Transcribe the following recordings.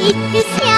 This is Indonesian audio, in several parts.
It's.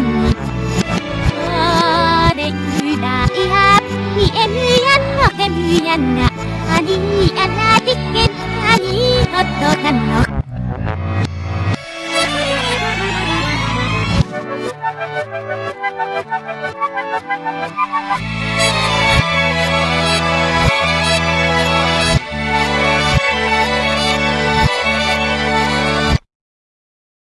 안 내 유다 이합 이 애미안 어 애미안 나